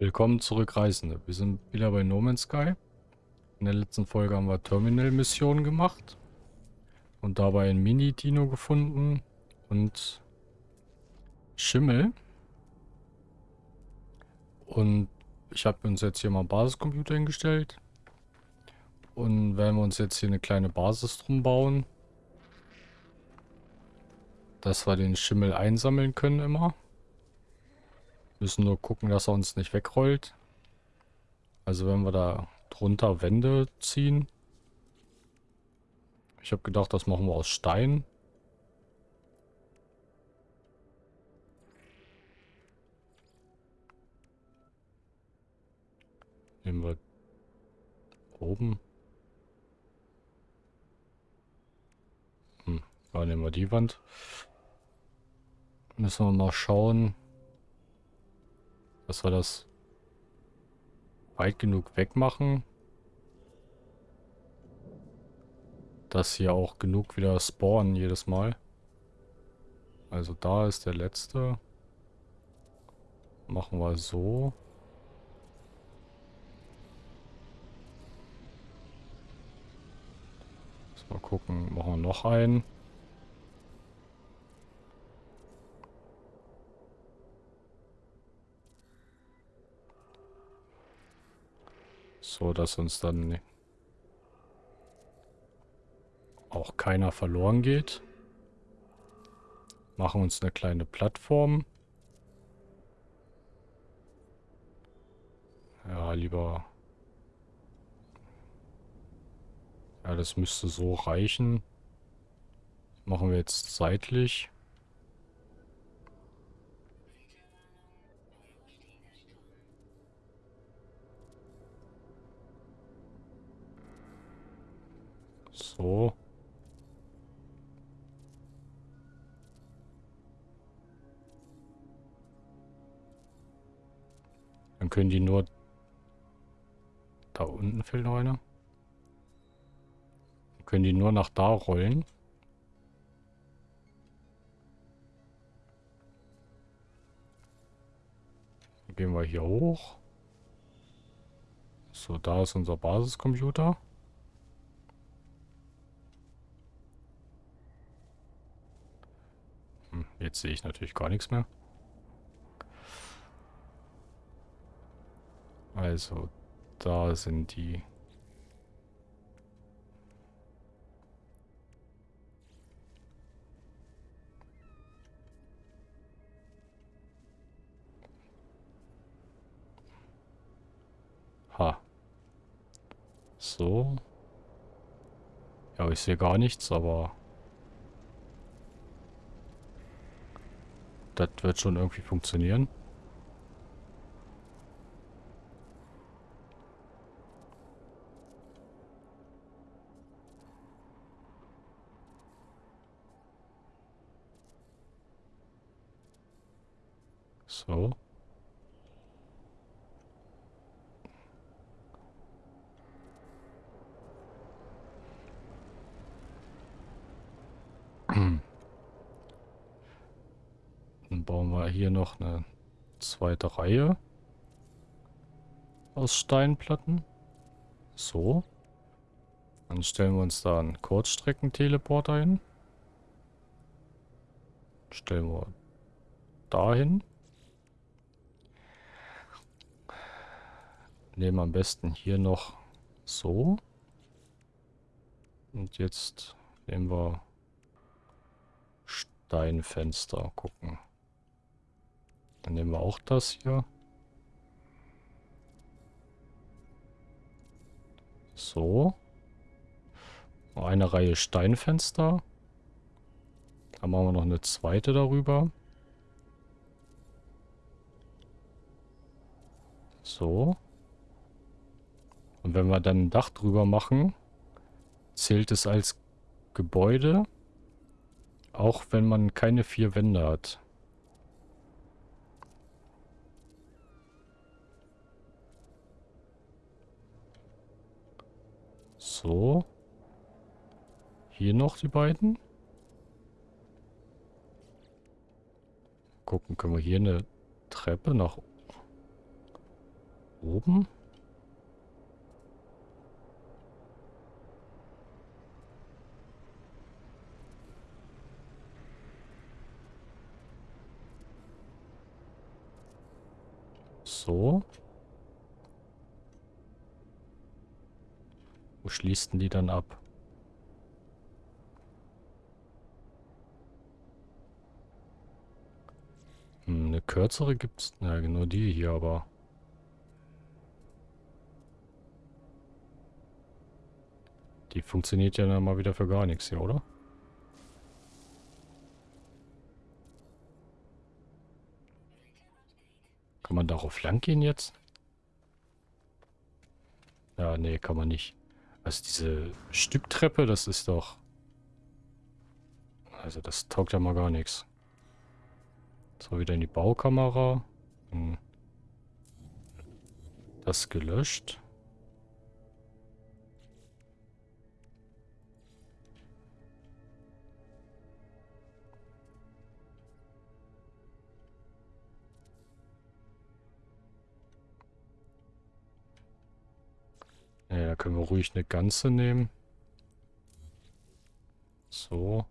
Willkommen zurück, Reisende. Wir sind wieder bei No Man's Sky. In der letzten Folge haben wir Terminal-Missionen gemacht. Und dabei ein Mini-Dino gefunden. Und Schimmel. Und ich habe uns jetzt hier mal einen Basiscomputer hingestellt. Und werden wir uns jetzt hier eine kleine Basis drum bauen. Dass wir den Schimmel einsammeln können immer. Müssen nur gucken, dass er uns nicht wegrollt. Also wenn wir da drunter Wände ziehen. Ich habe gedacht, das machen wir aus Stein. Nehmen wir oben. Hm, da nehmen wir die Wand. Müssen wir mal schauen dass wir das weit genug wegmachen. Dass hier auch genug wieder spawnen jedes Mal. Also da ist der letzte. Machen wir so. Mal gucken, machen wir noch einen. So, dass uns dann auch keiner verloren geht. Machen uns eine kleine Plattform. Ja, lieber... Ja, das müsste so reichen. Machen wir jetzt seitlich. So. Dann können die nur... Da unten fehlt noch einer. Dann können die nur nach da rollen. Dann gehen wir hier hoch. So, da ist unser Basiscomputer. Jetzt sehe ich natürlich gar nichts mehr. Also, da sind die... So. Ja, ich sehe gar nichts, aber... Das wird schon irgendwie funktionieren. So. bauen wir hier noch eine zweite Reihe aus Steinplatten. So. Dann stellen wir uns da einen Kurzstreckenteleporter hin. Stellen wir dahin. Nehmen am besten hier noch so. Und jetzt nehmen wir Steinfenster. Gucken. Dann nehmen wir auch das hier. So. Eine Reihe Steinfenster. Dann machen wir noch eine zweite darüber. So. Und wenn wir dann ein Dach drüber machen, zählt es als Gebäude, auch wenn man keine vier Wände hat. So. Hier noch die beiden. Gucken, können wir hier eine Treppe nach... oben? So. Wo schließt denn die dann ab? Hm, eine kürzere gibt's. Ja, genau die hier, aber. Die funktioniert ja dann mal wieder für gar nichts hier, oder? Kann man darauf lang gehen jetzt? Ja, nee, kann man nicht. Also diese Stücktreppe, das ist doch... Also das taugt ja mal gar nichts. So, wieder in die Baukamera. Hm. Das gelöscht. Ja, können wir ruhig eine ganze nehmen. So.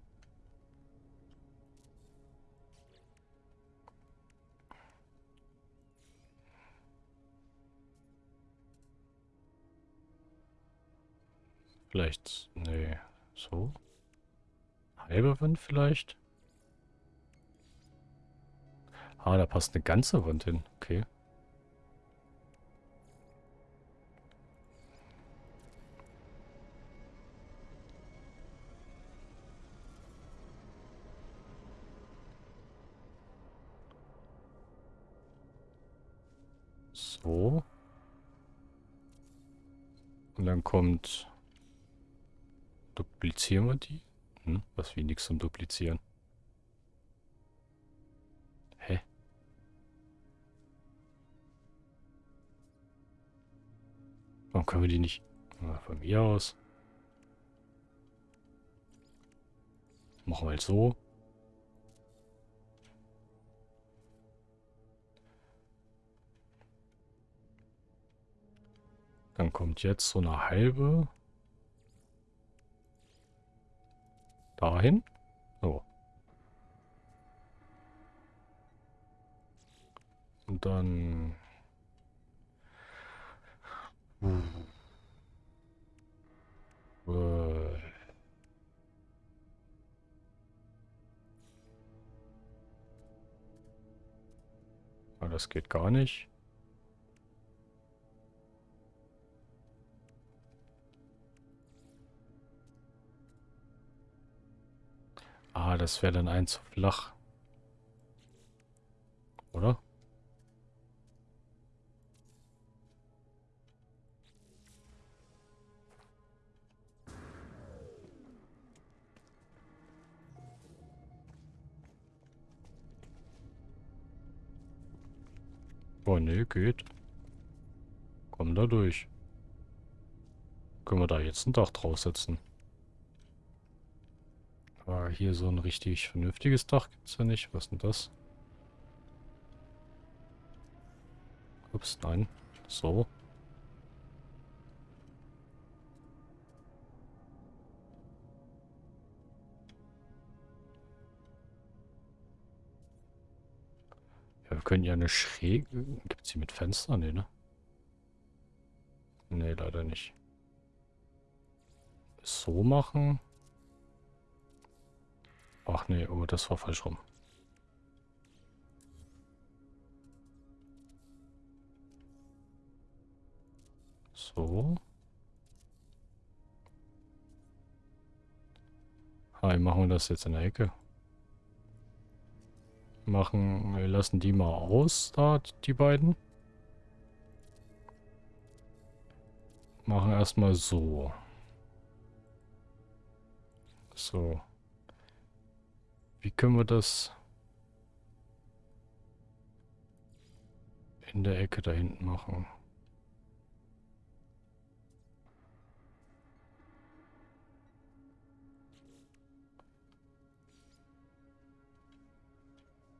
Vielleicht, nee, so. Halbe Wand vielleicht? Ah, da passt eine ganze Wand hin. Okay. So. Und dann kommt... Duplizieren wir die? Hm, was wie nichts zum Duplizieren. Hä? Warum können wir die nicht... Na, von mir aus. Machen wir halt so. Dann kommt jetzt so eine halbe. Dahin. So. Und dann... Uh. Das geht gar nicht. Das wäre dann ein zu flach. Oder? Oh, ne, geht. Komm da durch. Können wir da jetzt ein Dach draufsetzen? Hier so ein richtig vernünftiges Dach gibt es ja nicht. Was ist denn das? Ups, nein. So. Ja, wir können ja eine Schräge... Gibt es hier mit Fenstern? Nee, ne? Nee, leider nicht. So machen. Ach nee, oh, das war falsch rum. So. Hi, machen wir das jetzt in der Ecke. Machen, wir lassen die mal aus, da, die beiden. Machen erstmal so. So. Wie können wir das in der Ecke da hinten machen?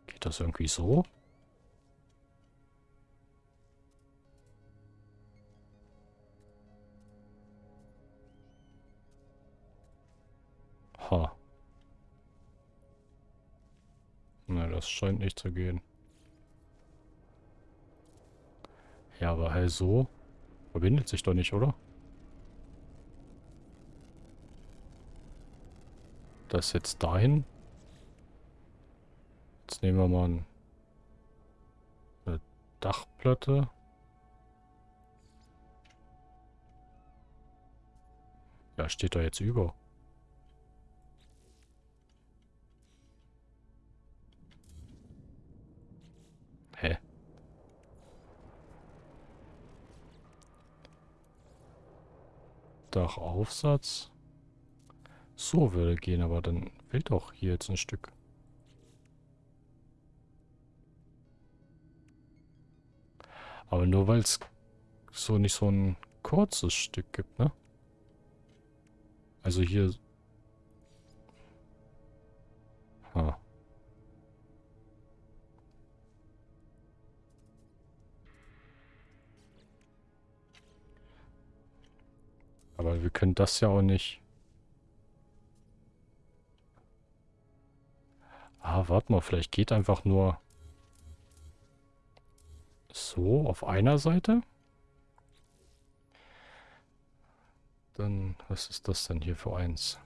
Geht das irgendwie so? Das scheint nicht zu gehen. Ja, aber halt so verbindet sich doch nicht, oder? Das jetzt dahin. Jetzt nehmen wir mal eine Dachplatte. Ja, steht da jetzt über. Hä? Dachaufsatz. So würde gehen, aber dann fehlt auch hier jetzt ein Stück. Aber nur weil es so nicht so ein kurzes Stück gibt, ne? Also hier... Ha. Aber wir können das ja auch nicht... Ah, warte mal, vielleicht geht einfach nur so auf einer Seite. Dann, was ist das denn hier für eins?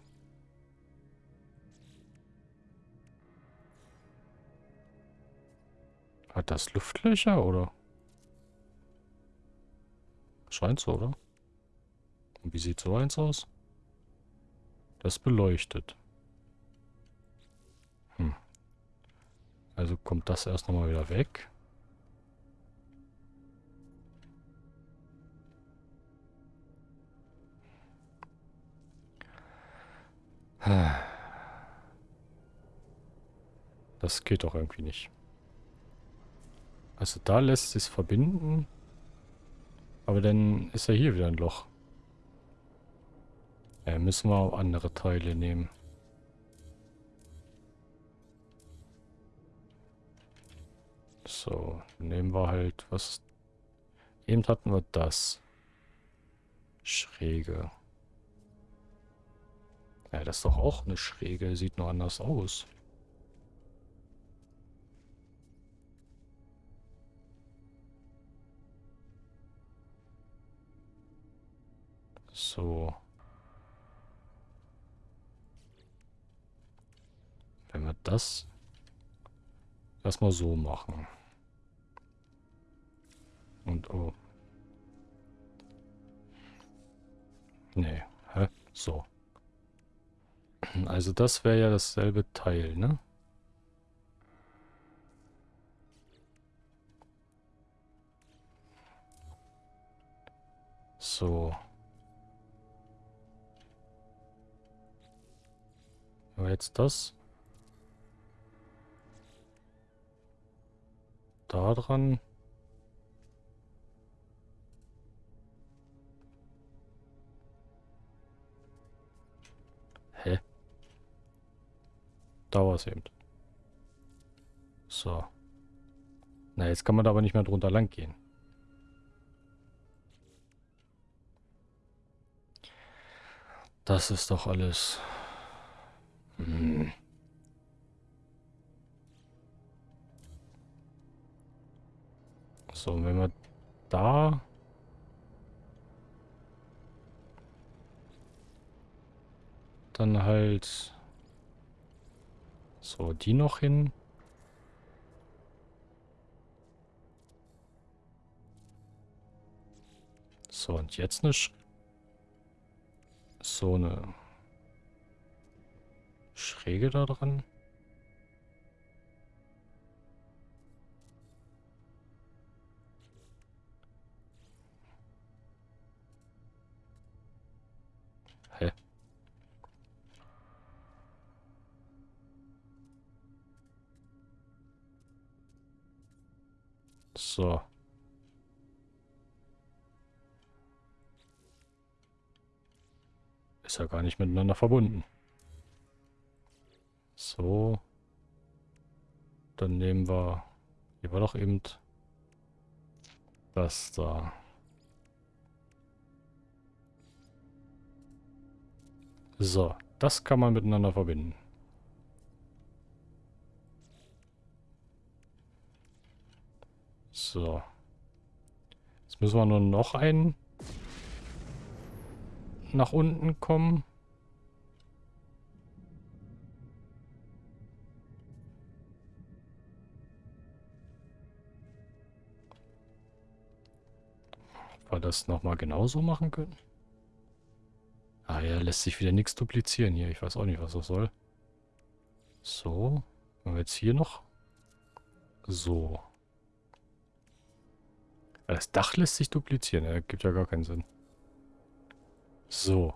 Hat das Luftlöcher, oder? Scheint so, oder? Und wie sieht so eins aus? Das beleuchtet. Hm. Also kommt das erst nochmal wieder weg. Das geht doch irgendwie nicht. Also da lässt sich verbinden. Aber dann ist ja hier wieder ein Loch. Ja, müssen wir auch andere Teile nehmen. So, nehmen wir halt was... Eben hatten wir das. Schräge. Ja, das ist doch auch eine Schräge. Sieht nur anders aus. So. Wenn wir das erstmal so machen. Und oh. Nee. Hä? So. Also das wäre ja dasselbe Teil, ne? So. Aber jetzt das. Da dran. Hä? Da war es eben. So. Na, jetzt kann man da aber nicht mehr drunter lang gehen. Das ist doch alles... Hm. So, wenn wir da... Dann halt... So, die noch hin. So, und jetzt eine... Sch so eine... Schräge da dran. So. Ist ja gar nicht miteinander verbunden. So. Dann nehmen wir... Hier war doch eben... Das da. So, das kann man miteinander verbinden. So. Jetzt müssen wir nur noch einen nach unten kommen. Ob wir das nochmal genauso machen können? Ah ja, lässt sich wieder nichts duplizieren hier. Ich weiß auch nicht, was das soll. So. Wenn wir jetzt hier noch... So. Das Dach lässt sich duplizieren. Ja, gibt ja gar keinen Sinn. So.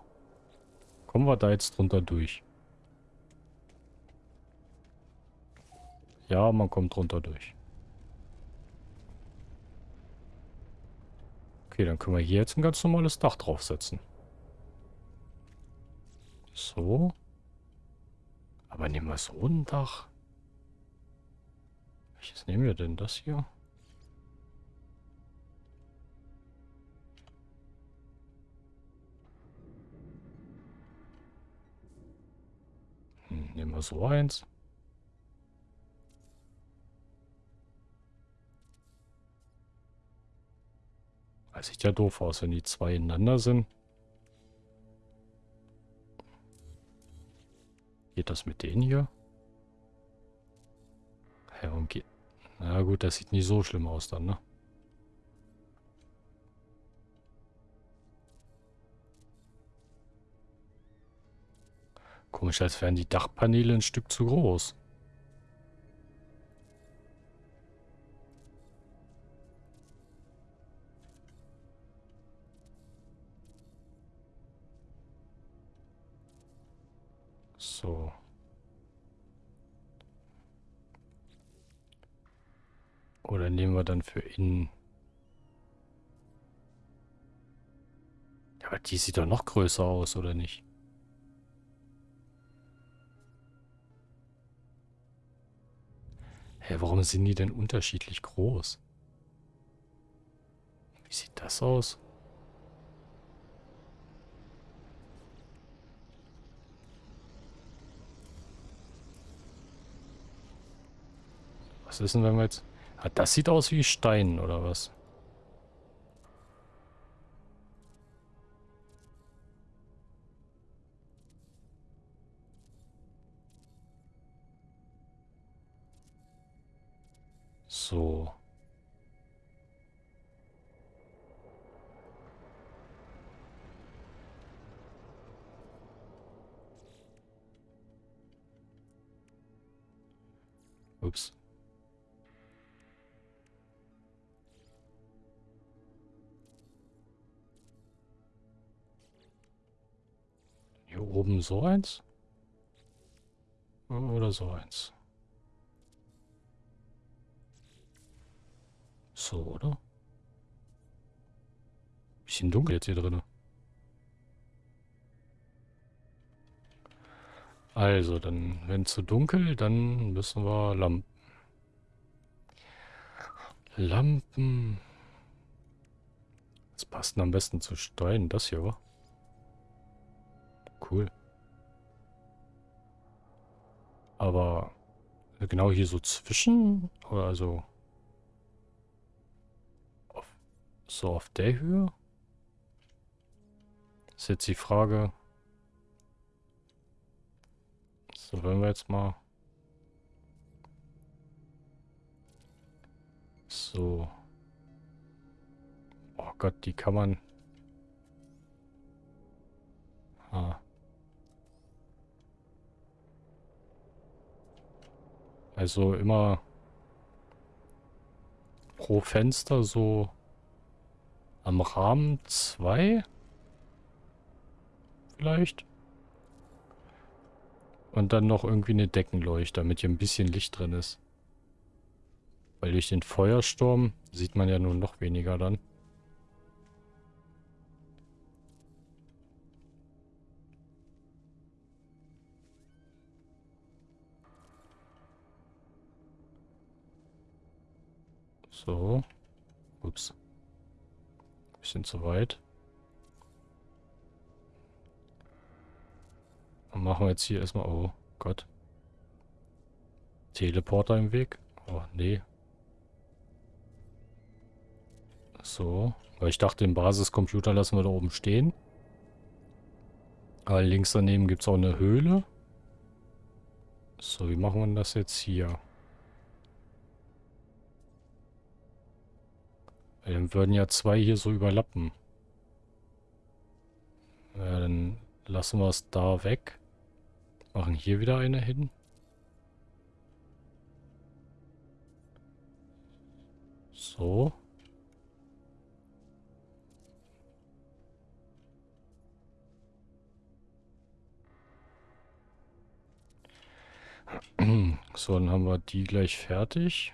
Kommen wir da jetzt drunter durch? Ja, man kommt drunter durch. Okay, dann können wir hier jetzt ein ganz normales Dach draufsetzen. So. Aber nehmen wir so ein Dach. Welches nehmen wir denn? Das hier? Nehmen wir so eins. Das sieht ja doof aus, wenn die zwei ineinander sind. Geht das mit denen hier? Ja, warum geht... Na gut, das sieht nicht so schlimm aus dann, ne? Komisch, als wären die Dachpaneele ein Stück zu groß. So. Oder nehmen wir dann für innen... Aber die sieht doch noch größer aus, oder nicht? Hä, warum sind die denn unterschiedlich groß? Wie sieht das aus? Was ist denn, wenn wir jetzt... Ah, das sieht aus wie Stein, oder was? Oben so eins? Oder so eins? So, oder? Bisschen dunkel jetzt hier drin. Also, dann, wenn zu dunkel, dann müssen wir Lampen. Lampen. Was passt am besten zu Stein? Das hier, wa? Cool. Aber genau hier so zwischen? Oder also... So auf der Höhe? Ist jetzt die Frage. So, wenn wir jetzt mal... So. Oh Gott, die kann man... Ah. Also immer pro Fenster so am Rahmen 2? Vielleicht? Und dann noch irgendwie eine Deckenleuchte, damit hier ein bisschen Licht drin ist. Weil durch den Feuersturm sieht man ja nun noch weniger dann. So. Ups. Bisschen zu weit. Dann machen wir jetzt hier erstmal... Oh Gott. Teleporter im Weg? Oh, nee. So. Weil ich dachte, den Basiscomputer lassen wir da oben stehen. Aber links daneben gibt es auch eine Höhle. So, wie machen wir das jetzt hier? Dann würden ja zwei hier so überlappen. Ja, dann lassen wir es da weg. Machen hier wieder eine hin. So. So, dann haben wir die gleich fertig.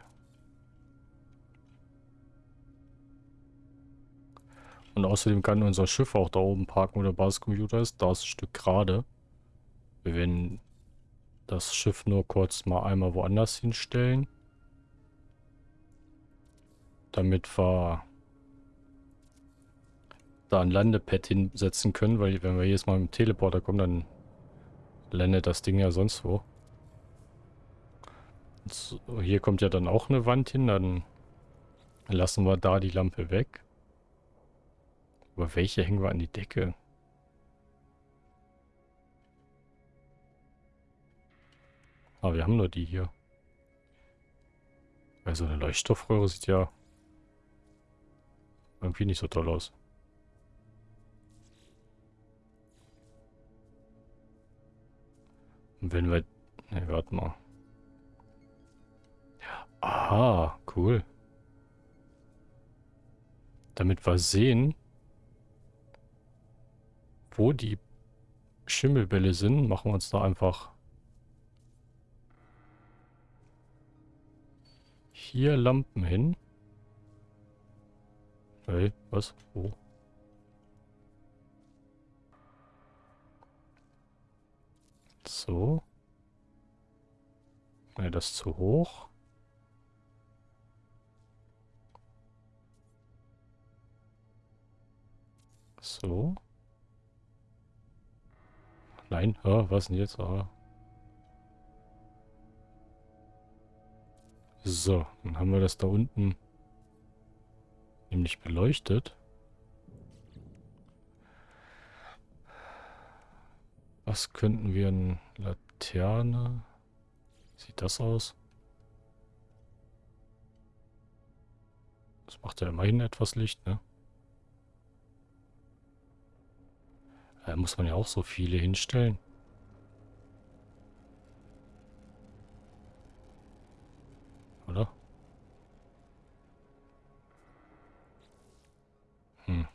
Und außerdem kann unser Schiff auch da oben parken, wo der Basiscomputer ist. Da ist ein Stück gerade. Wir werden das Schiff nur kurz mal einmal woanders hinstellen. Damit wir da ein Landepad hinsetzen können, weil wenn wir jedes Mal mit dem Teleporter kommen, dann landet das Ding ja sonst wo. So, hier kommt ja dann auch eine Wand hin, dann lassen wir da die Lampe weg. Aber welche hängen wir an die Decke? Ah, wir haben nur die hier. Weil so eine Leuchtstoffröhre sieht ja irgendwie nicht so toll aus. Und wenn wir... Ne, warte mal. Aha, cool. Damit wir sehen, wo die Schimmelbälle sind, machen wir uns da einfach hier Lampen hin. Hey, was? Wo? So. Ne, das ist zu hoch. So. Nein, oh, was denn jetzt? Oh. So, dann haben wir das da unten nämlich beleuchtet. Was könnten wir in Laterne? Sieht das aus? Das macht ja immerhin etwas Licht, ne? Da muss man ja auch so viele hinstellen. Oder? Hm.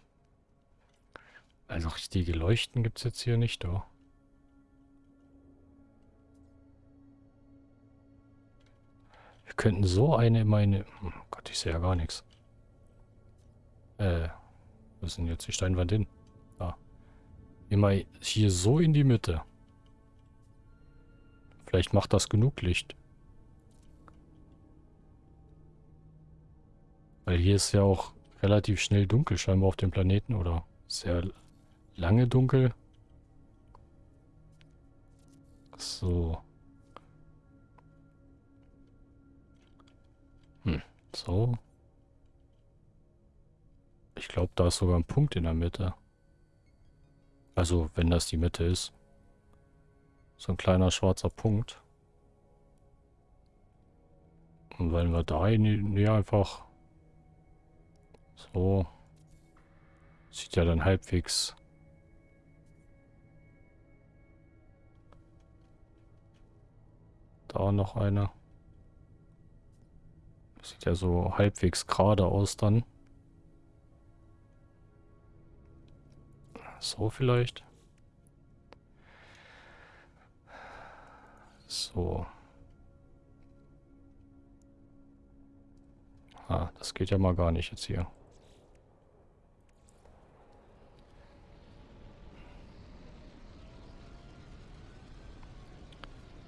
Also richtige Leuchten gibt es jetzt hier nicht, oh. Wir könnten so eine in meine... Hm, Gott, ich sehe ja gar nichts. Äh, wo denn jetzt die Steinwand hin? Immer hier so in die Mitte. Vielleicht macht das genug Licht. Weil hier ist ja auch relativ schnell dunkel scheinbar auf dem Planeten oder sehr lange dunkel. So. Hm, so. Ich glaube, da ist sogar ein Punkt in der Mitte. Also, wenn das die Mitte ist. So ein kleiner schwarzer Punkt. Und wenn wir da näher einfach so sieht ja dann halbwegs da noch eine. Sieht ja so halbwegs gerade aus dann. So vielleicht. So. Ah, das geht ja mal gar nicht jetzt hier.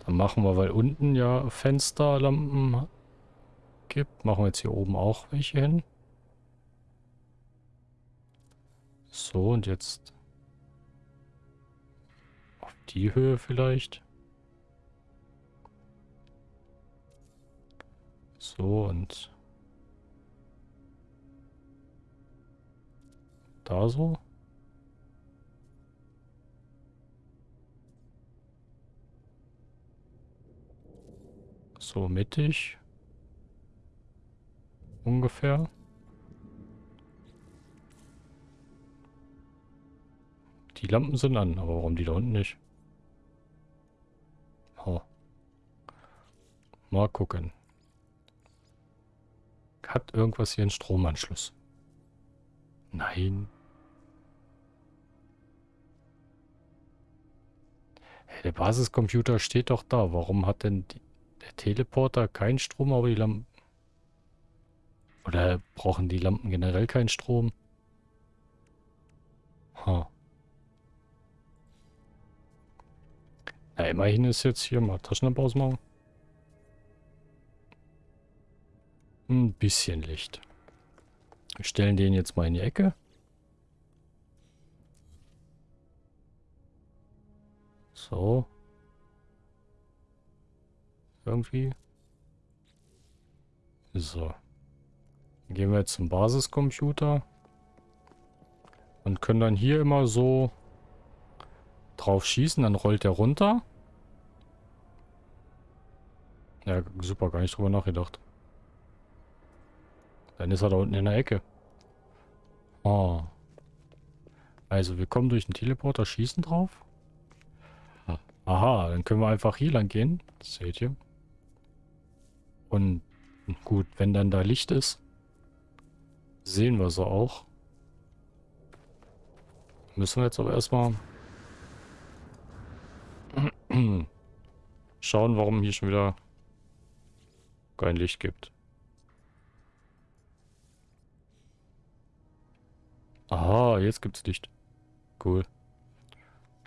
Dann machen wir, weil unten ja Fensterlampen gibt, machen wir jetzt hier oben auch welche hin. So, und jetzt die Höhe vielleicht. So und da so. So mittig. Ungefähr. Die Lampen sind an, aber warum die da unten nicht? Oh. Mal gucken. Hat irgendwas hier einen Stromanschluss? Nein. Hey, der Basiscomputer steht doch da. Warum hat denn die, der Teleporter keinen Strom, aber die Lampen... Oder brauchen die Lampen generell keinen Strom? Ha. Na, immerhin ist jetzt hier mal Taschenlampe ausmachen. Ein bisschen Licht. Wir stellen den jetzt mal in die Ecke. So. Irgendwie. So. Dann gehen wir jetzt zum Basiscomputer. Und können dann hier immer so drauf schießen. Dann rollt er runter. Ja, super, gar nicht drüber nachgedacht. Dann ist er da unten in der Ecke. Oh. Also, wir kommen durch den Teleporter, schießen drauf. Aha, dann können wir einfach hier lang gehen. Das seht ihr. Und gut, wenn dann da Licht ist, sehen wir sie auch. Müssen wir jetzt aber erstmal schauen, warum hier schon wieder kein Licht gibt. Aha, jetzt gibt's Licht. Cool.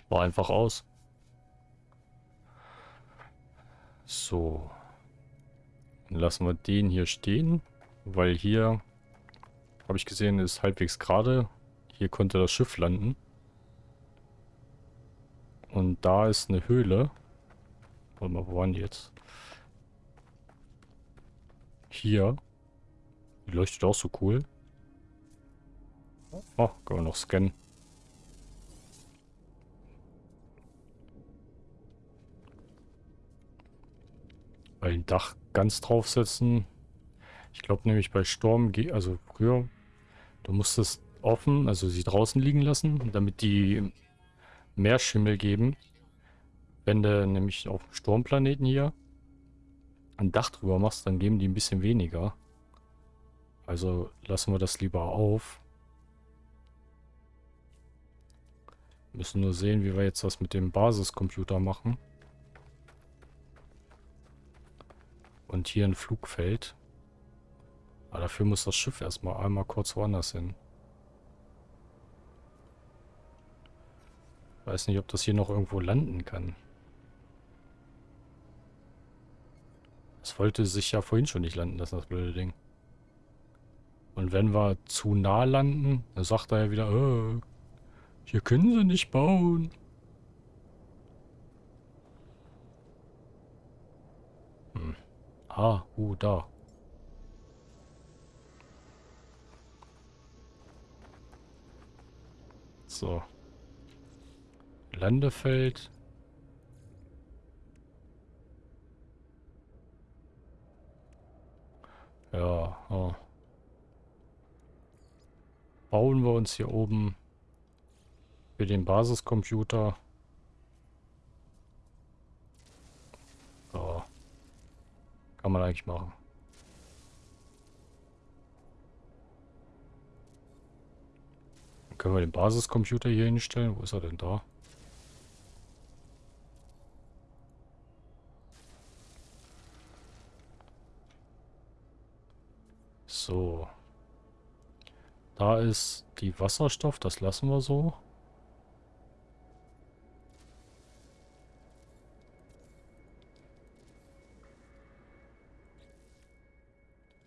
War einfach aus. So. Dann lassen wir den hier stehen, weil hier, habe ich gesehen, ist halbwegs gerade. Hier konnte das Schiff landen. Und da ist eine Höhle. Warte mal, wo waren die jetzt? Hier. Die leuchtet auch so cool. Oh, können wir noch scannen. Dem Dach ganz draufsetzen. Ich glaube nämlich bei Sturm, also früher, du musstest offen, also sie draußen liegen lassen, damit die mehr Schimmel geben. Wenn du nämlich auf dem Sturmplaneten hier ein Dach drüber machst, dann geben die ein bisschen weniger. Also lassen wir das lieber auf. Müssen nur sehen, wie wir jetzt das mit dem Basiscomputer machen. Und hier ein Flugfeld. Aber dafür muss das Schiff erstmal einmal kurz woanders hin. Weiß nicht, ob das hier noch irgendwo landen kann. Das wollte sich ja vorhin schon nicht landen lassen, das blöde Ding. Und wenn wir zu nah landen, dann sagt er ja wieder, äh, hier können sie nicht bauen. Hm. Ah, uh, da. So. Landefeld. Ja, oh. Bauen wir uns hier oben für den Basiscomputer. So. Kann man eigentlich machen. Können wir den Basiscomputer hier hinstellen. Wo ist er denn da? So. Da ist die Wasserstoff, das lassen wir so.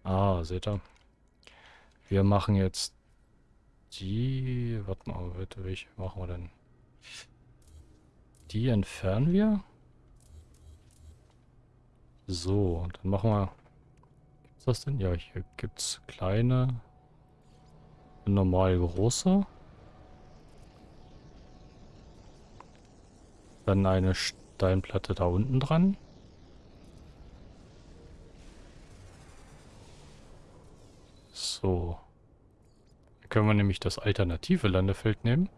Ah, seht ihr? Wir machen jetzt die... Warte mal, bitte, welche machen wir denn? Die entfernen wir. So, dann machen wir das denn? Ja, hier gibt es kleine, normal große. Dann eine Steinplatte da unten dran. So. Dann können wir nämlich das alternative Landefeld nehmen.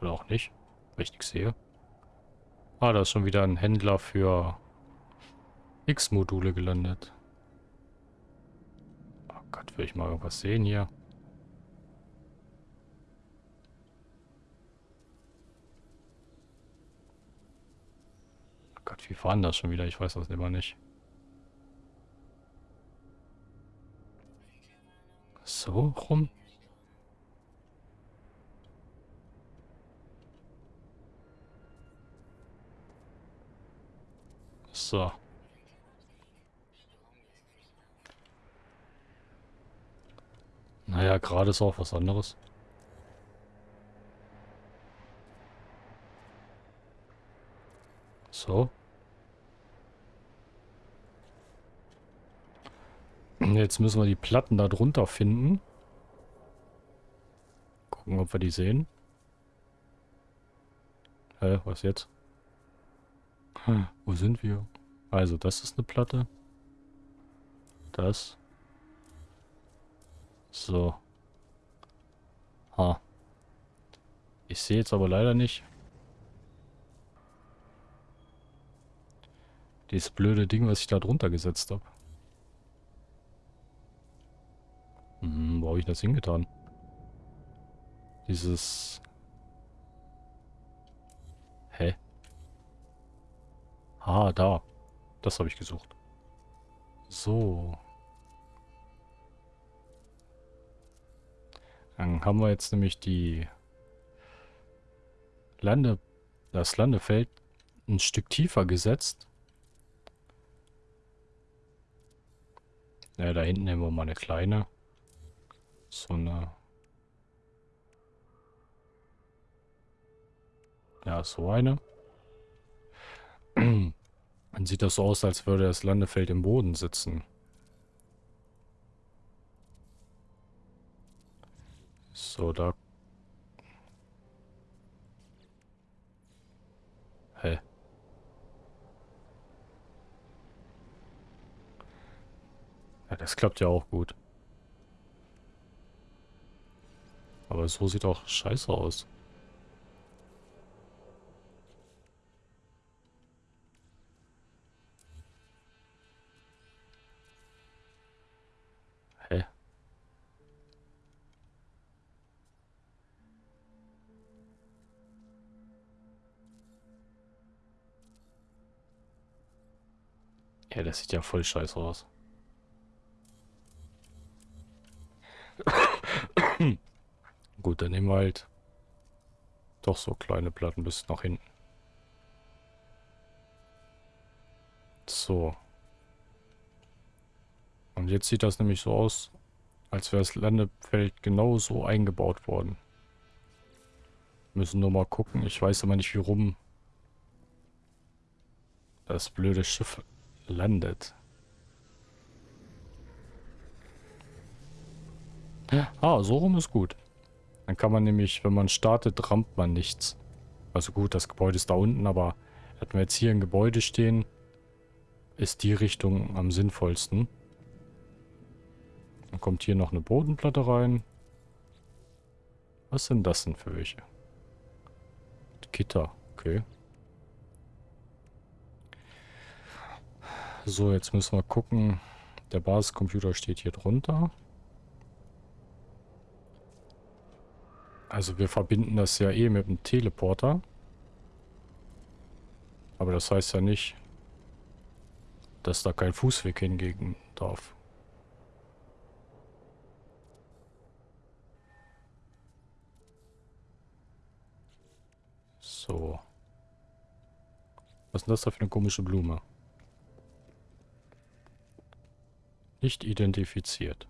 Oder auch nicht, weil ich nichts sehe. Ah, da ist schon wieder ein Händler für X-Module gelandet. Gott, will ich mal irgendwas sehen hier? Gott, wie fahren das schon wieder? Ich weiß das immer nicht. So rum? So. Naja, gerade ist auch was anderes. So. Jetzt müssen wir die Platten da drunter finden. Gucken, ob wir die sehen. Hä, was jetzt? Hm, wo sind wir? Also, das ist eine Platte. Das. So. Ha. Ich sehe jetzt aber leider nicht. Dieses blöde Ding, was ich da drunter gesetzt habe. Hm, wo habe ich das hingetan? Dieses... Hä? Ah, da. Das habe ich gesucht. So. Dann haben wir jetzt nämlich die Lande, das Landefeld ein Stück tiefer gesetzt. Ja, da hinten nehmen wir mal eine kleine. So eine... Ja, so eine. Dann sieht das so aus, als würde das Landefeld im Boden sitzen. So, da... Hä? Ja, das klappt ja auch gut. Aber so sieht auch scheiße aus. Ja, das sieht ja voll scheiße aus. Gut, dann nehmen wir halt doch so kleine Platten bis nach hinten. So. Und jetzt sieht das nämlich so aus, als wäre das Landefeld genauso eingebaut worden. Müssen nur mal gucken. Ich weiß aber nicht, wie rum das blöde Schiff landet. Ah, so rum ist gut. Dann kann man nämlich, wenn man startet, rammt man nichts. Also gut, das Gebäude ist da unten, aber hätten wir jetzt hier ein Gebäude stehen, ist die Richtung am sinnvollsten. Dann kommt hier noch eine Bodenplatte rein. Was sind das denn für welche? Gitter, okay. So, jetzt müssen wir gucken. Der Basiscomputer steht hier drunter. Also wir verbinden das ja eh mit dem Teleporter. Aber das heißt ja nicht, dass da kein Fußweg hingehen darf. So. Was ist denn das da für eine komische Blume? Nicht identifiziert.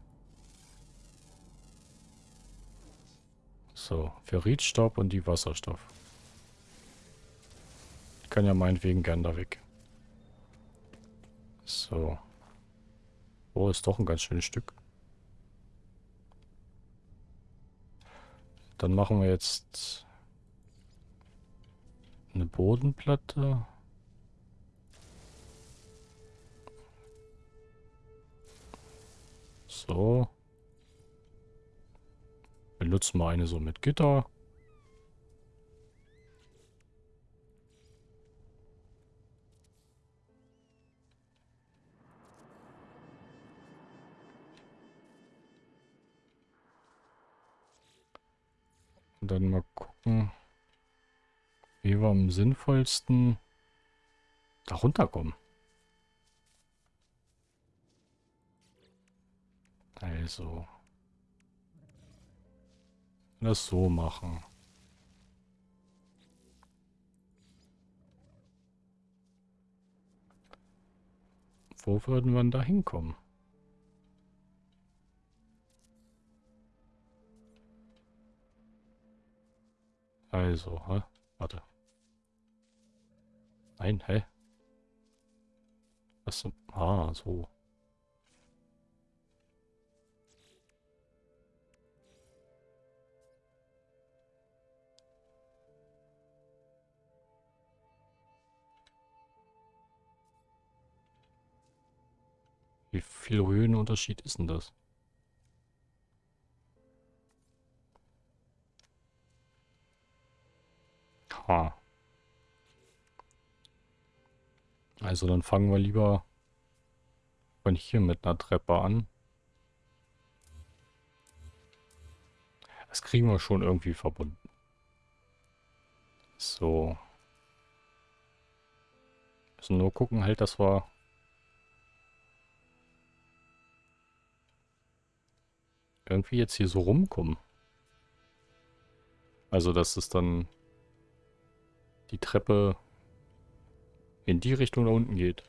So, Ferritstaub und die Wasserstoff. Ich kann ja meinetwegen gern da weg. So. Oh, ist doch ein ganz schönes Stück. Dann machen wir jetzt Eine Bodenplatte. So. Benutzen wir eine so mit Gitter. Und dann mal gucken, wie wir am sinnvollsten da runterkommen. Also. Das so machen. Wo würden wir da hinkommen? Also, hä? Warte. Nein, hä? Was? Ah, so. Wie viel Höhenunterschied ist denn das? Ha. Also dann fangen wir lieber von hier mit einer Treppe an. Das kriegen wir schon irgendwie verbunden. So. Müssen nur gucken halt, dass wir irgendwie jetzt hier so rumkommen. Also, dass es dann die Treppe in die Richtung da unten geht.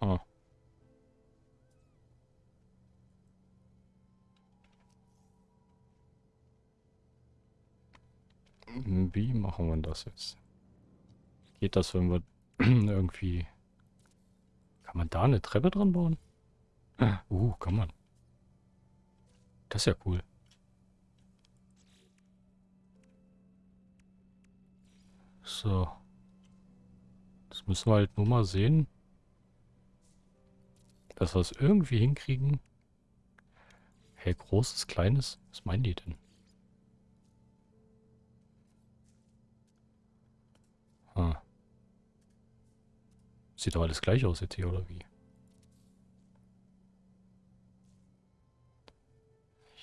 Huh. Wie machen wir das jetzt? Geht das, wenn wir irgendwie kann man da eine Treppe dran bauen? Uh, kann man. Das ist ja cool. So. Das müssen wir halt nur mal sehen. Dass wir es irgendwie hinkriegen. Hä, hey, großes, kleines? Was meinen die denn? Ah. Sieht doch alles gleich aus jetzt hier, oder wie?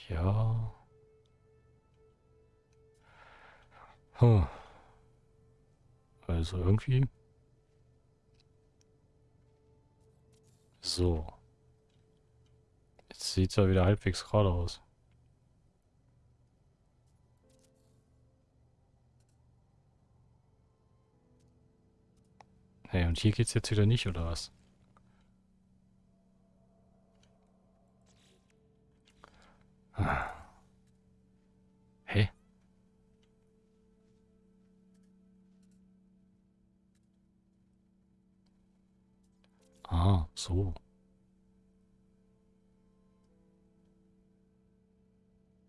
Ja. Hm. Also irgendwie... So. Jetzt sieht es ja wieder halbwegs gerade aus. Hey, und hier geht's jetzt wieder nicht, oder was? Ah. Hä? Ah, so.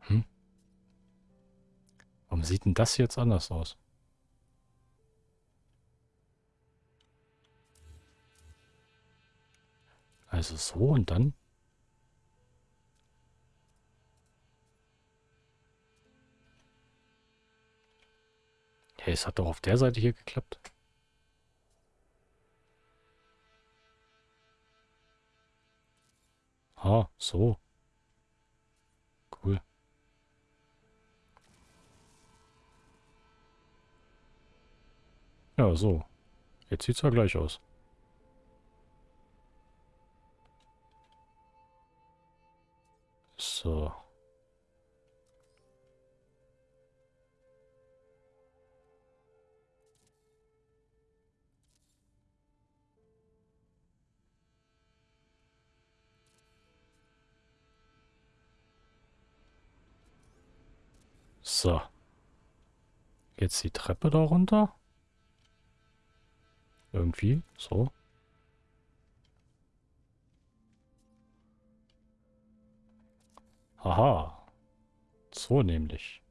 Hm? Warum sieht denn das jetzt anders aus? Also so und dann? Ja, es hat doch auf der Seite hier geklappt. Ah, so. Cool. Ja, so. Jetzt sieht's ja gleich aus. So. So. Jetzt die Treppe da runter. Irgendwie, so. Aha. So nämlich.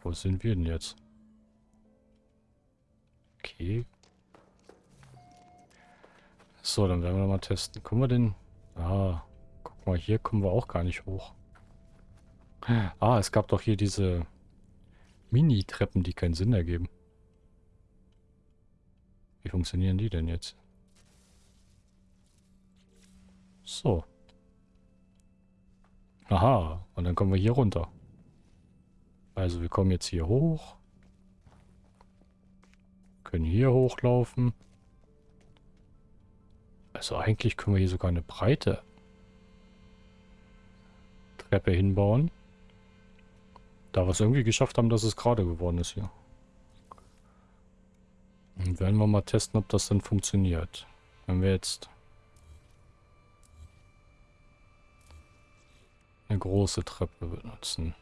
Wo sind wir denn jetzt? Okay. So, dann werden wir mal testen. Kommen wir denn... Ah, guck mal, hier kommen wir auch gar nicht hoch. Ah, es gab doch hier diese Mini-Treppen, die keinen Sinn ergeben. Wie funktionieren die denn jetzt? So. Aha, und dann kommen wir hier runter. Also wir kommen jetzt hier hoch. Können hier hochlaufen. Also eigentlich können wir hier sogar eine breite Treppe hinbauen. Da wir es irgendwie geschafft haben, dass es gerade geworden ist hier. Und werden wir mal testen, ob das dann funktioniert. Wenn wir jetzt eine große Treppe benutzen.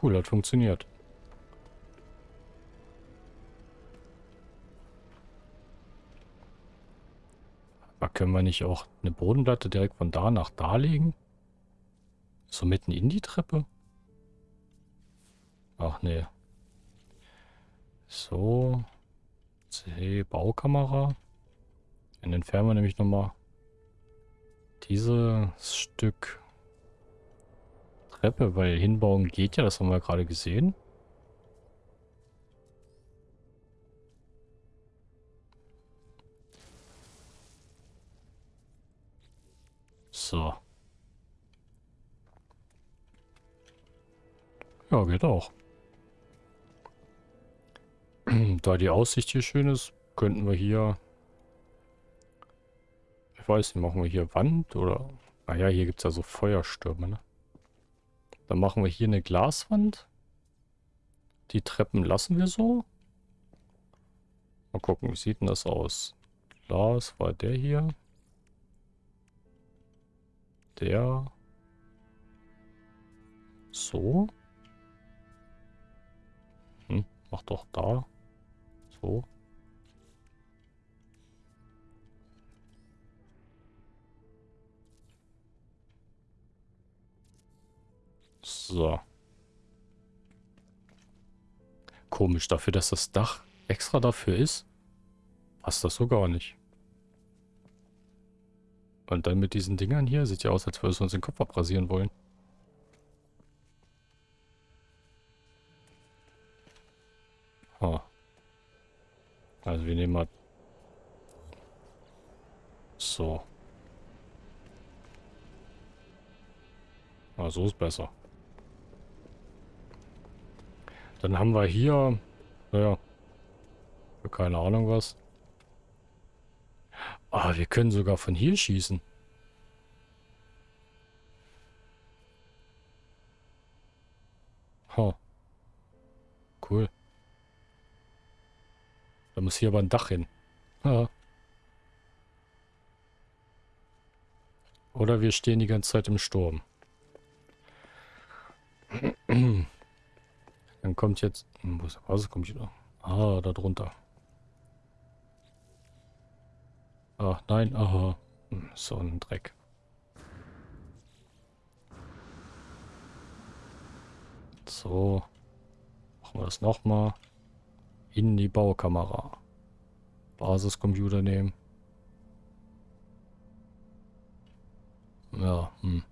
Cool, hat funktioniert. Aber können wir nicht auch eine Bodenplatte direkt von da nach da legen? So mitten in die Treppe? Ach nee. So. C, Baukamera. Dann entfernen wir nämlich nochmal dieses Stück Treppe, weil hinbauen geht ja, das haben wir gerade gesehen. So. Ja, geht auch. da die Aussicht hier schön ist, könnten wir hier... Ich weiß nicht, machen wir hier Wand oder... Naja, hier gibt es ja so Feuerstürme, ne? Dann machen wir hier eine Glaswand. Die Treppen lassen wir so. Mal gucken, wie sieht denn das aus? Glas war der hier. Der. So. Hm, mach doch da. So. So. Komisch, dafür, dass das Dach extra dafür ist, passt das so gar nicht. Und dann mit diesen Dingern hier, sieht ja aus, als würden wir uns den Kopf abrasieren wollen. Oh. Also wir nehmen mal... So. Ah, so ist besser. Dann haben wir hier... Naja. Keine Ahnung was. Ah, wir können sogar von hier schießen. Ha. Cool. Da muss hier aber ein Dach hin. Oder wir stehen die ganze Zeit im Sturm. Dann kommt jetzt... Hm, wo ist der Basiscomputer? Ah, da drunter. Ach, nein, aha. Hm, so ein Dreck. So. Machen wir das nochmal. In die Baukamera. Basiscomputer nehmen. Ja, hm.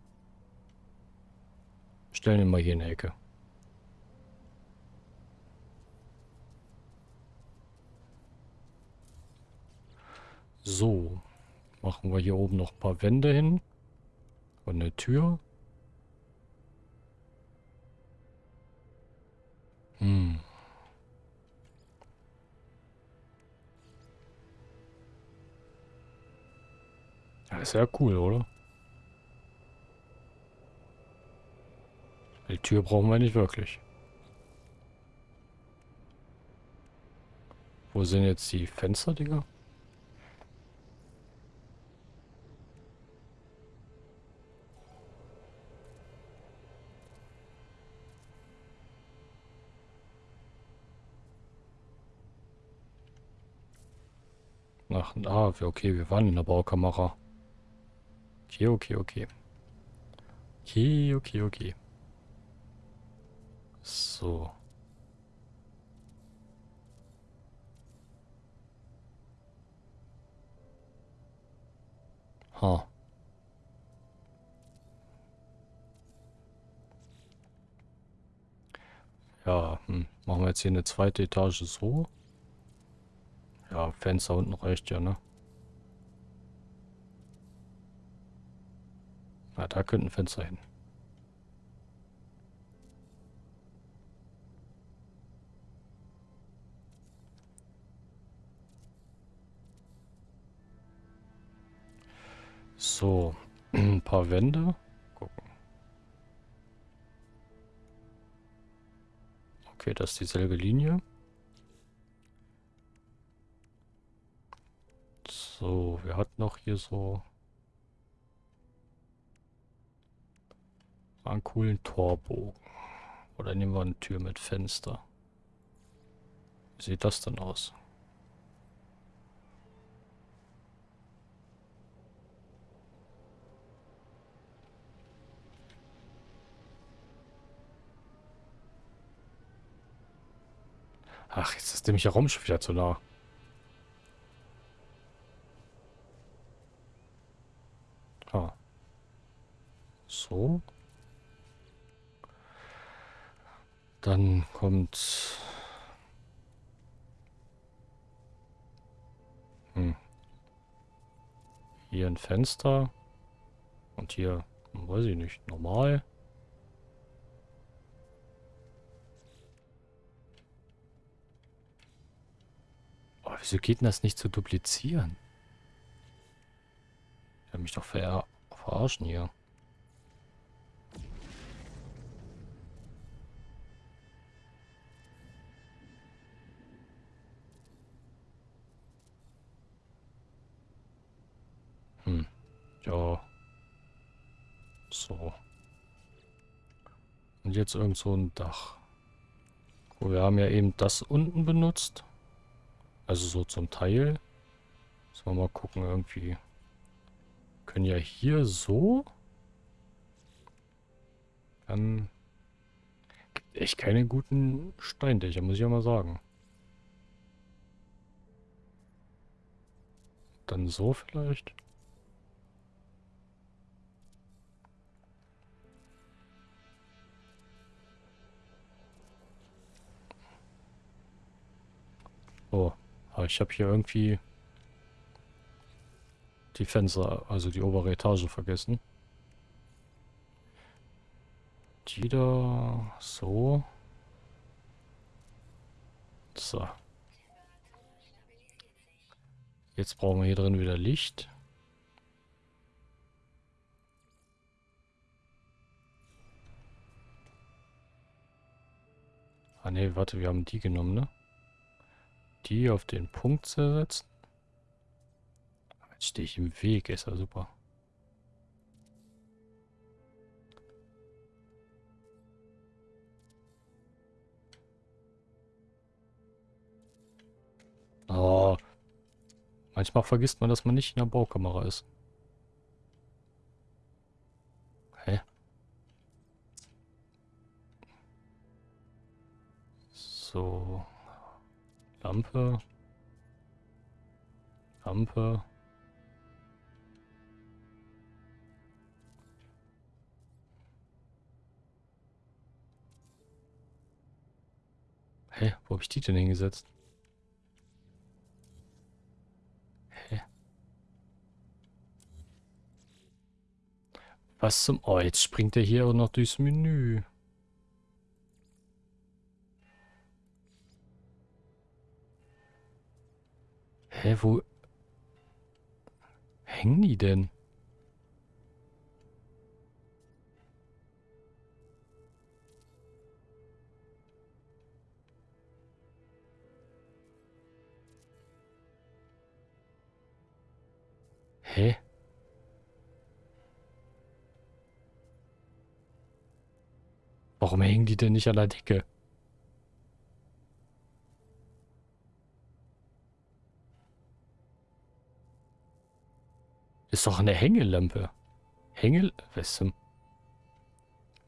Stellen ihn mal hier in die Ecke. So. Machen wir hier oben noch ein paar Wände hin. Und eine Tür. Hm. Ja, ist ja cool, oder? Die Tür brauchen wir nicht wirklich. Wo sind jetzt die Fensterdinger? Ach, ah, okay, wir waren in der Baukamera. Okay, okay, okay. Okay, okay, okay. So. Ha. Ja, hm. machen wir jetzt hier eine zweite Etage so. Ja, Fenster unten reicht ja, ne? Na, da könnten Fenster hin. So, ein paar Wände. Gucken. Okay, das ist dieselbe Linie. So, wir hatten noch hier so einen coolen Torbogen. Oder nehmen wir eine Tür mit Fenster. Wie sieht das denn aus? Ach, jetzt ist nämlich der Raum schon wieder zu nah. Ah. So. Dann kommt... Hm. Hier ein Fenster. Und hier, weiß ich nicht, normal. Oh, wieso geht denn das nicht zu duplizieren? Ich mich doch ver verarschen hier. Ja. So. Und jetzt irgend so ein Dach. Cool, wir haben ja eben das unten benutzt. Also so zum Teil. Müssen wir mal gucken irgendwie. Können ja hier so. Dann gibt echt keine guten Steindächer, muss ich ja mal sagen. Dann so vielleicht. Oh. Aber ich habe hier irgendwie die Fenster, also die obere Etage vergessen. Die da so. So. Jetzt brauchen wir hier drin wieder Licht. Ah ne, warte, wir haben die genommen, ne? Die auf den Punkt zu setzen. Jetzt stehe ich im Weg, ist ja super. Oh. Manchmal vergisst man, dass man nicht in der Baukamera ist. Hä? So. Lampe. Lampe. Hä? Wo habe ich die denn hingesetzt? Hä? Was zum... Oh, jetzt springt er hier auch noch durchs Menü. Hä, wo hängen die denn? Hä? Warum hängen die denn nicht an der Decke? Ist doch eine Hängelampe. Hängel... Weißt du,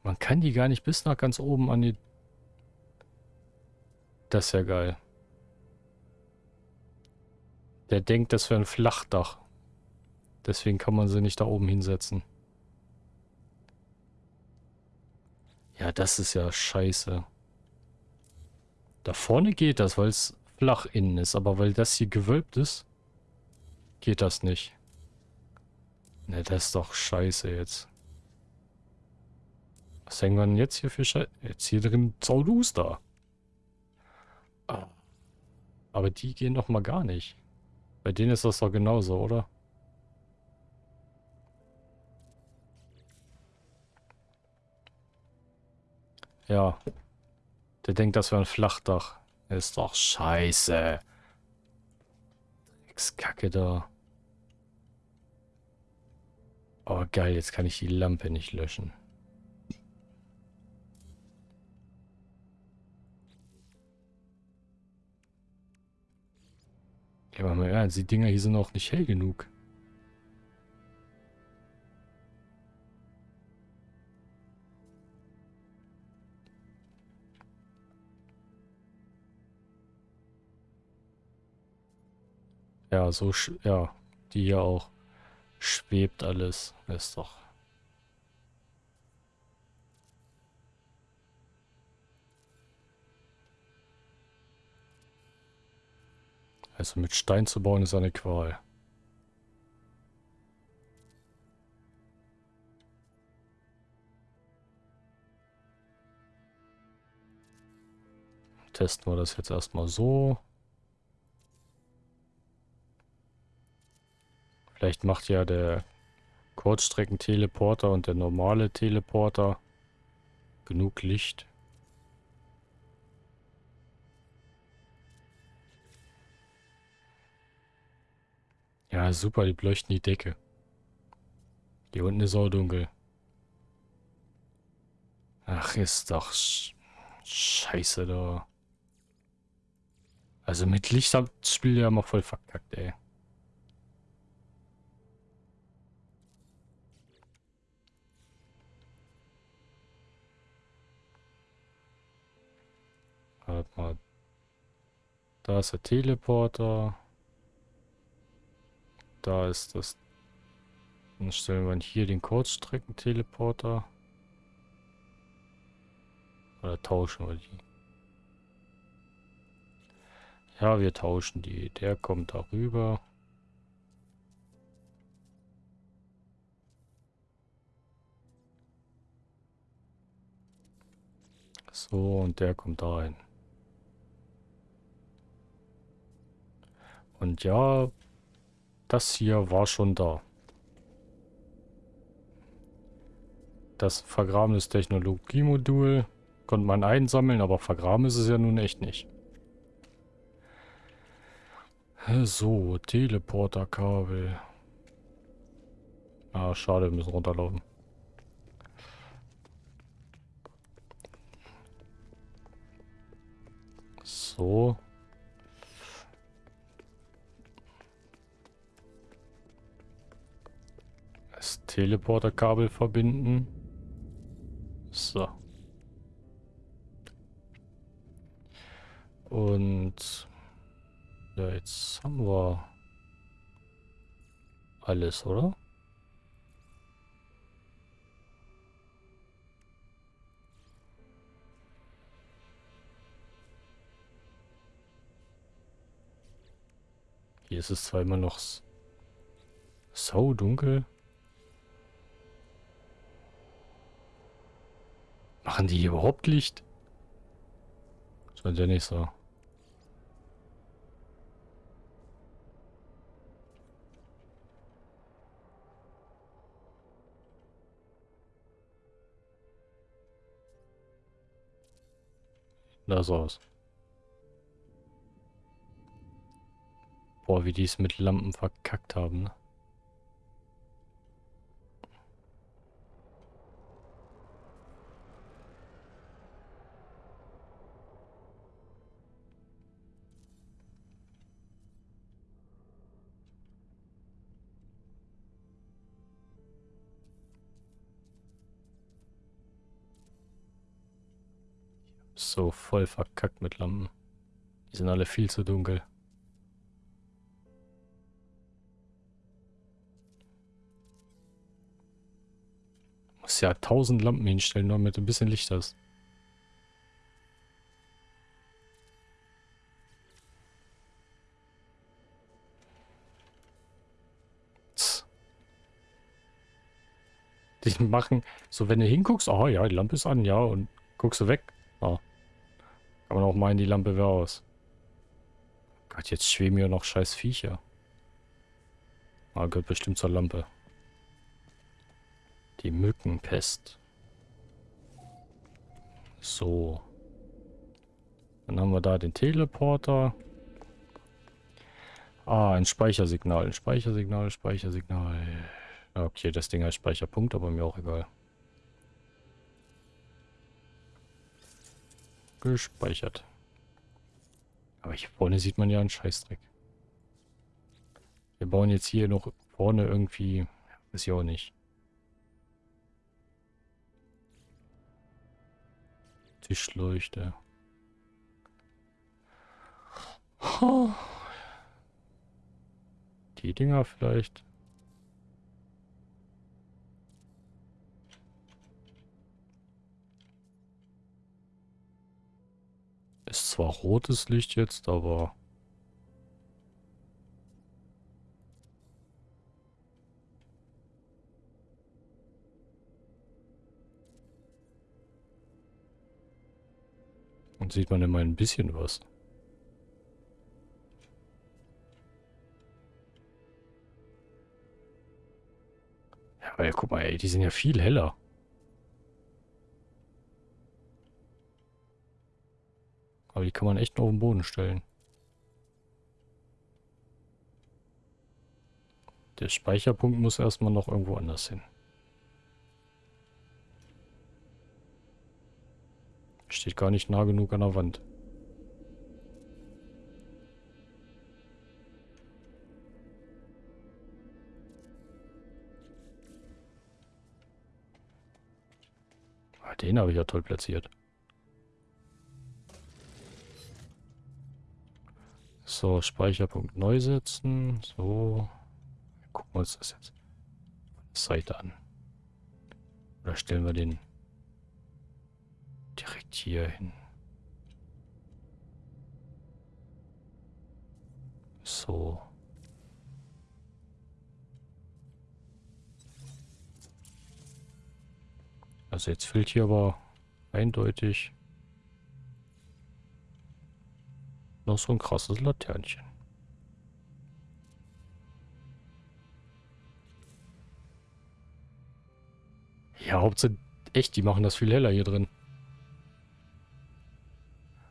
man kann die gar nicht bis nach ganz oben an die... Das ist ja geil. Der denkt, das wäre ein Flachdach. Deswegen kann man sie nicht da oben hinsetzen. Ja, das ist ja scheiße. Da vorne geht das, weil es flach innen ist. Aber weil das hier gewölbt ist, geht das nicht. Ne, das ist doch scheiße jetzt. Was hängen wir denn jetzt hier für Scheiße? Jetzt hier drin Zauduster. Aber die gehen doch mal gar nicht. Bei denen ist das doch genauso, oder? Ja. Der denkt, das wäre ein Flachdach. Ist doch scheiße. Dreckskacke da. Oh geil, jetzt kann ich die Lampe nicht löschen. Ja, aber mal ernst, die Dinger hier sind auch nicht hell genug. Ja, so, ja, die hier auch. Schwebt alles. Ist doch. Also mit Stein zu bauen ist eine Qual. Testen wir das jetzt erstmal so. Vielleicht macht ja der Kurzstreckenteleporter und der normale Teleporter genug Licht. Ja, super, die beleuchten die Decke. Hier unten ist auch dunkel. Ach, ist doch sch scheiße da. Also mit Licht hat das Spiel ja immer voll verkackt, ey. Warte mal. Da ist der Teleporter. Da ist das. Dann stellen wir hier den Kurzstreckenteleporter. Oder tauschen wir die? Ja, wir tauschen die. Der kommt darüber. So, und der kommt da rein. Und ja, das hier war schon da. Das vergrabenes Technologiemodul konnte man einsammeln, aber vergraben ist es ja nun echt nicht. So, Teleporterkabel. Ah, schade, wir müssen runterlaufen. So. Teleporterkabel verbinden. So. Und ja, jetzt haben wir alles, oder? Hier ist es zwar immer noch so dunkel. Machen die hier überhaupt Licht? Scheint ja nicht so. Das aus. Boah, wie die es mit Lampen verkackt haben, ne? So voll verkackt mit Lampen. Die sind alle viel zu dunkel. Muss ja tausend Lampen hinstellen, damit du ein bisschen Licht hast. Die machen, so wenn du hinguckst, oh ja, die Lampe ist an, ja, und guckst du weg. Ah. Kann man auch meinen, die Lampe wäre aus. Gott, jetzt schweben hier noch scheiß Viecher. Ah, gehört bestimmt zur Lampe. Die Mückenpest. So. Dann haben wir da den Teleporter. Ah, ein Speichersignal. Ein Speichersignal, Speichersignal. Okay, das Ding heißt Speicherpunkt, aber mir auch egal. Gespeichert. Aber hier vorne sieht man ja einen Scheißdreck. Wir bauen jetzt hier noch vorne irgendwie... Ist ja auch nicht. Tischleuchte. Die Dinger vielleicht. Ist zwar rotes Licht jetzt, aber... Und sieht man immer ein bisschen was. Ja, aber ja, guck mal, ey, die sind ja viel heller. Aber die kann man echt nur auf den Boden stellen. Der Speicherpunkt muss erstmal noch irgendwo anders hin. Steht gar nicht nah genug an der Wand. Ah, den habe ich ja toll platziert. So, Speicherpunkt neu setzen. So. Gucken wir uns das jetzt der Seite an. Oder stellen wir den direkt hier hin. So. Also jetzt fehlt hier aber eindeutig Noch so ein krasses Laternchen. Ja, Hauptsache echt, die machen das viel heller hier drin.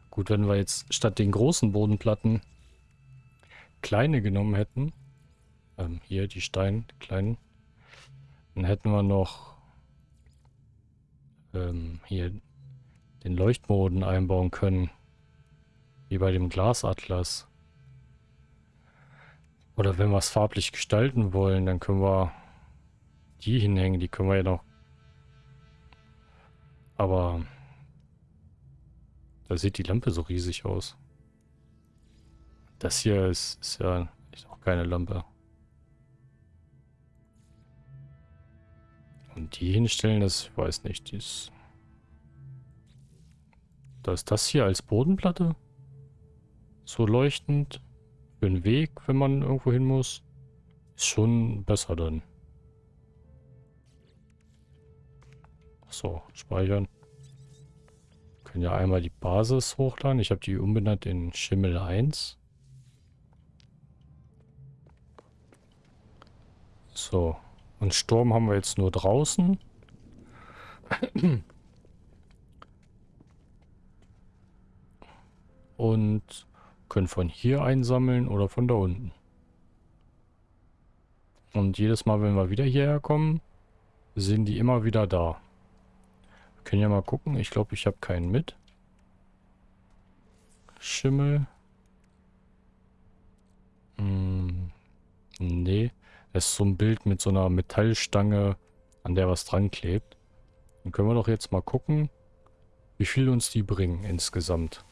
Gut, wenn wir jetzt statt den großen Bodenplatten kleine genommen hätten, ähm, hier die Steine, die kleinen, dann hätten wir noch ähm, hier den Leuchtmoden einbauen können. Wie bei dem Glasatlas. Oder wenn wir es farblich gestalten wollen, dann können wir die hinhängen. Die können wir ja noch... Aber... Da sieht die Lampe so riesig aus. Das hier ist, ist ja echt auch keine Lampe. Und die hinstellen, das weiß nicht. Die ist da ist das hier als Bodenplatte so leuchtend für den Weg, wenn man irgendwo hin muss, ist schon besser dann. So, speichern. Wir können ja einmal die Basis hochladen. Ich habe die umbenannt in Schimmel 1. So, und Sturm haben wir jetzt nur draußen. Und können von hier einsammeln oder von da unten. Und jedes Mal, wenn wir wieder hierher kommen, sind die immer wieder da. Wir können ja mal gucken. Ich glaube, ich habe keinen mit. Schimmel. Hm, nee. Das ist so ein Bild mit so einer Metallstange, an der was dran klebt. Dann können wir doch jetzt mal gucken, Wie viel uns die bringen insgesamt.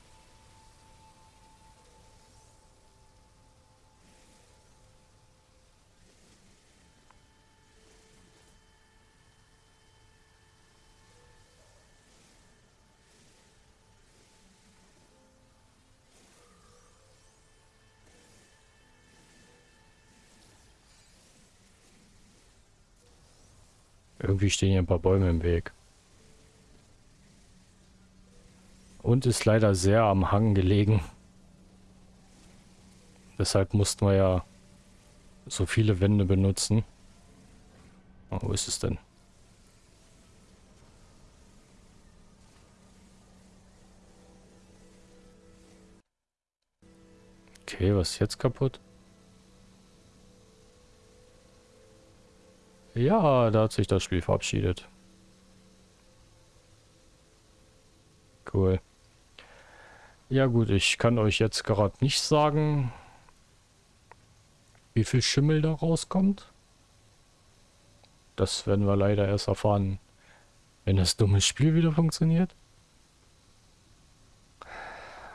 Irgendwie stehen hier ein paar Bäume im Weg. Und ist leider sehr am Hang gelegen. Deshalb mussten wir ja so viele Wände benutzen. Oh, wo ist es denn? Okay, was ist jetzt kaputt? Ja, da hat sich das Spiel verabschiedet. Cool. Ja gut, ich kann euch jetzt gerade nicht sagen, wie viel Schimmel da rauskommt. Das werden wir leider erst erfahren, wenn das dumme Spiel wieder funktioniert.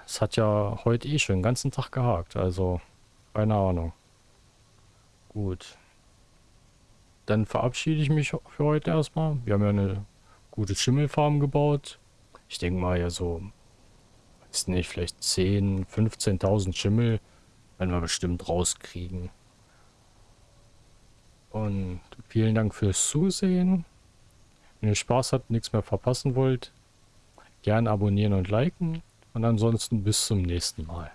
Es hat ja heute eh schon den ganzen Tag gehakt, also keine Ahnung. Gut dann verabschiede ich mich für heute erstmal. Wir haben ja eine gute Schimmelfarm gebaut. Ich denke mal ja so, weiß nicht, vielleicht 10, 15.000 Schimmel werden wir bestimmt rauskriegen. Und vielen Dank fürs Zusehen. Wenn ihr Spaß habt, nichts mehr verpassen wollt, gerne abonnieren und liken. Und ansonsten bis zum nächsten Mal.